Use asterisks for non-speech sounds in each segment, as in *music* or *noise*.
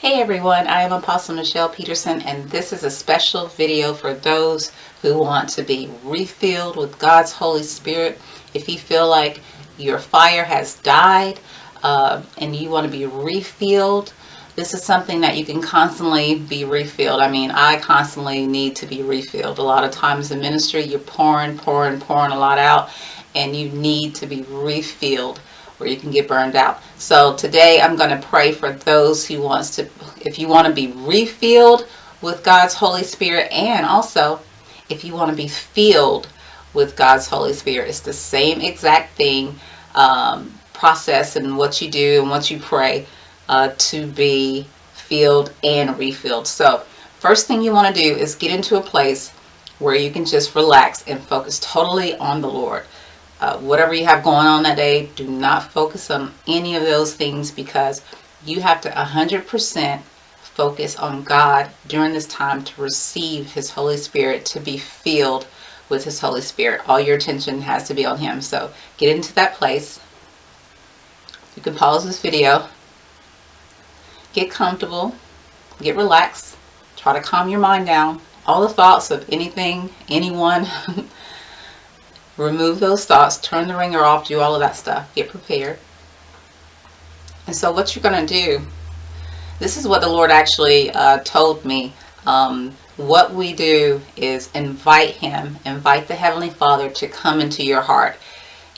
Hey everyone, I am Apostle Michelle Peterson and this is a special video for those who want to be refilled with God's Holy Spirit. If you feel like your fire has died uh, and you want to be refilled, this is something that you can constantly be refilled. I mean, I constantly need to be refilled. A lot of times in ministry, you're pouring, pouring, pouring a lot out and you need to be refilled where you can get burned out. So today I'm going to pray for those who wants to, if you want to be refilled with God's Holy Spirit and also if you want to be filled with God's Holy Spirit. It's the same exact thing, um, process and what you do and what you pray uh, to be filled and refilled. So first thing you want to do is get into a place where you can just relax and focus totally on the Lord uh, whatever you have going on that day, do not focus on any of those things because you have to 100% focus on God during this time to receive His Holy Spirit, to be filled with His Holy Spirit. All your attention has to be on Him. So get into that place. You can pause this video. Get comfortable. Get relaxed. Try to calm your mind down. All the thoughts of anything, anyone, *laughs* remove those thoughts, turn the ringer off, do all of that stuff. Get prepared. And so what you're going to do, this is what the Lord actually uh, told me. Um, what we do is invite Him, invite the Heavenly Father to come into your heart.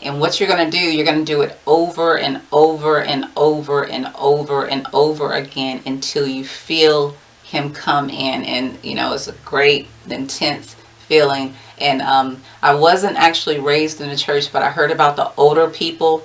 And what you're going to do, you're going to do it over and over and over and over and over again until you feel Him come in. And, you know, it's a great, intense feeling. And um, I wasn't actually raised in the church but I heard about the older people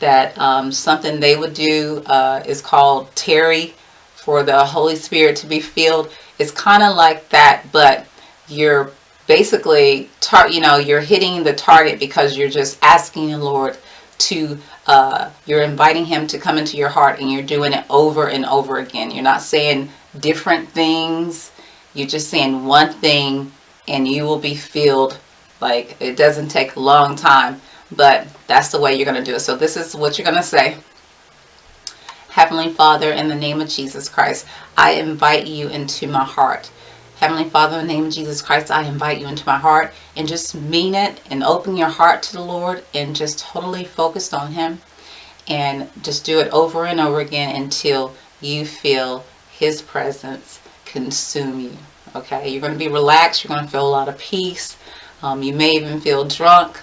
that um, something they would do uh, is called tarry for the Holy Spirit to be filled. It's kind of like that but you're basically tar you know you're hitting the target because you're just asking the Lord to uh, you're inviting him to come into your heart and you're doing it over and over again. You're not saying different things. You're just saying one thing and you will be filled like it doesn't take a long time but that's the way you're going to do it. So this is what you're going to say. Heavenly Father in the name of Jesus Christ I invite you into my heart. Heavenly Father in the name of Jesus Christ I invite you into my heart and just mean it and open your heart to the Lord and just totally focused on him and just do it over and over again until you feel his presence consume you okay? You're going to be relaxed you're going to feel a lot of peace. Um, you may even feel drunk.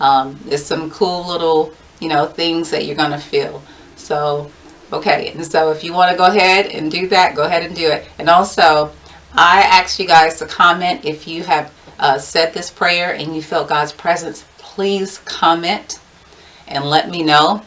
Um, there's some cool little you know things that you're going to feel. So okay and so if you want to go ahead and do that go ahead and do it. And also I ask you guys to comment if you have uh, said this prayer and you felt God's presence. Please comment and let me know.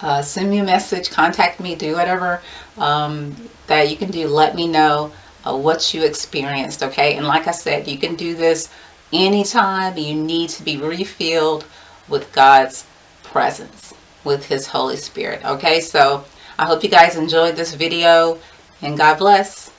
Uh, send me a message contact me do whatever um, that you can do. Let me know what you experienced okay? And like I said you can do this anytime you need to be refilled with God's presence with his Holy Spirit okay? So I hope you guys enjoyed this video and God bless